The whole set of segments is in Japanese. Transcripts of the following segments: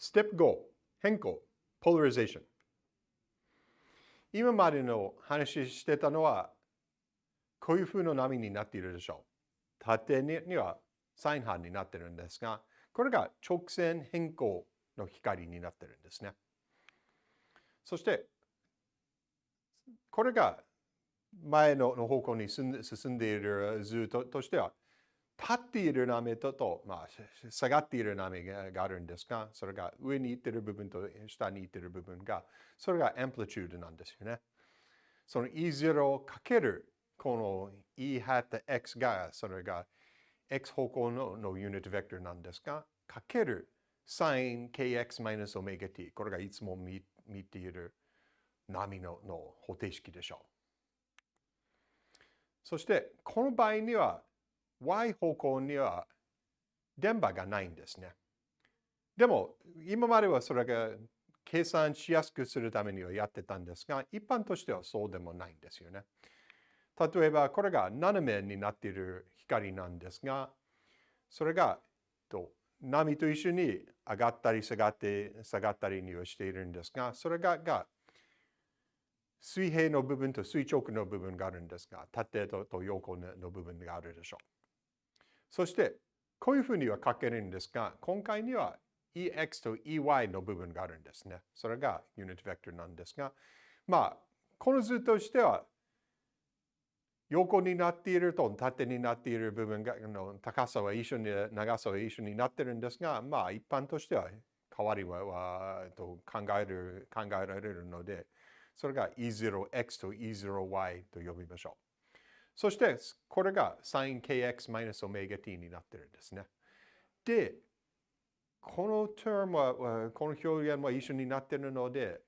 Step 5変更 Polarization 今までの話してたのはこういう風の波になっているでしょう。縦にはサイン波になっているんですが、これが直線変更の光になっているんですね。そして、これが前の方向に進んでいる図としては、立っている波とと、まあ、下がっている波があるんですが、それが上に行っている部分と下に行っている部分が、それがアンプリチュードなんですよね。その E0 かけるこの E ハット X が、それが X 方向ののユニットベクターなんですが、かける sin kx マイナスオメガ t。これがいつも見見ている波のの方程式でしょう。そして、この場合には y 方向には電波がないんですね。でも、今まではそれが計算しやすくするためにはやってたんですが、一般としてはそうでもないんですよね。例えば、これが斜めになっている光なんですが、それが波と一緒に上がったり下がって下がったりにはしているんですが、それがが水平の部分と垂直の部分があるんですが、縦と横の部分があるでしょう。そして、こういうふうには書けるんですが、今回には EX と EY の部分があるんですね。それがユニットベクターなんですが、まあ、この図としては横になっていると縦になっている部分がの高さは一緒に長さは一緒になっているんですが、まあ一般としては変わりははと考える考えられるので、それが E0x と E0y と呼びましょう。そして、これが sinkx-omega-t になってるんですね。で、この term は、この表現は一緒になってるので、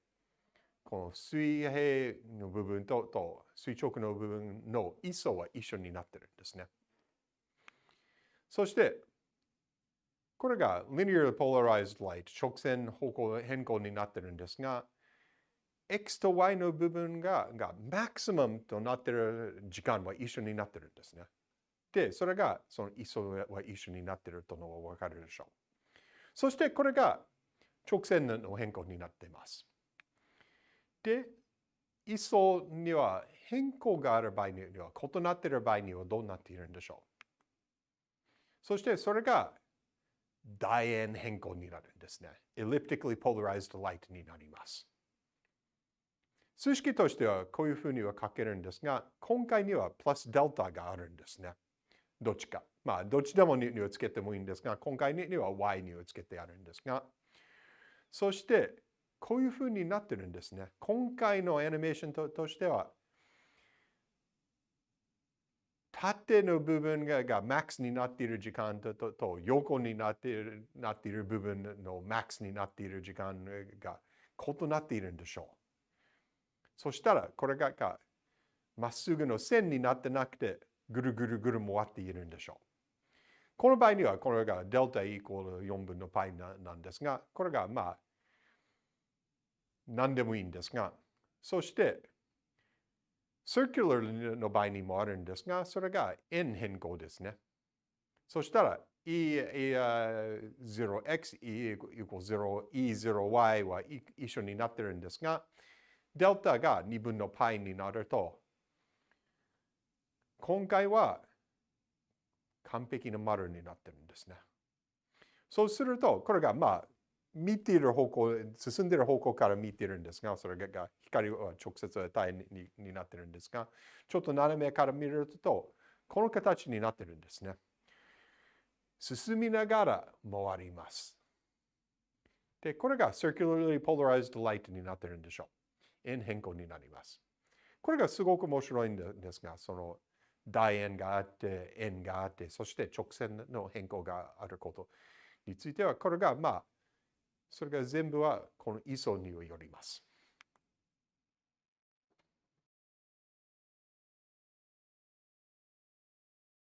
この水平の部分とと垂直の部分の位相は一緒になってるんですね。そして、これが linear polarized light 直線方向変更になってるんですが、x と y の部分ががマクシマムとなっている時間は一緒になってるんですね。で、それがその位相は一緒になっているとのがわかるでしょう。そしてこれが直線の変更になっています。で、位相には変更がある場合には、異なっている場合にはどうなっているんでしょうそしてそれが楕円変更になるんですね。elliptically polarized light になります。数式としてはこういうふうには書けるんですが、今回にはプラスデルタがあるんですね。どっちか。まあ、どっちでも2をつけてもいいんですが、今回には y2 をつけてあるんですが、そして、こういうふうになってるんですね。今回のアニメーションとしては、縦の部分ががマックスになっている時間ととと横になっているなっている部分のマックスになっている時間が異なっているんでしょう。そしたらこれがまっすぐの線になってなくてぐるぐるぐる回っているんでしょう。この場合にはこれがデルタイコール4分の π なんですが、これがまあ何でもいいんですが、そして、circular の場合にもあるんですが、それが円変更ですね。そしたら、e0x e 0 e0y は一緒になってるんですが、デルタが2分の π になると、今回は完璧な丸になってるんですね。そうすると、これがまあ見ている方向、進んでいる方向から見ているんですが、それが光は直接与えにになってるんですが、ちょっと斜めから見ると、この形になってるんですね。進みながら回ります。で、これが circularly polarized light になってるんでしょう。円変更になります。これがすごく面白いんですが、その楕円があって、円があって、そして直線の変更があることについては、これがまあ、それが全部はこの位相によります。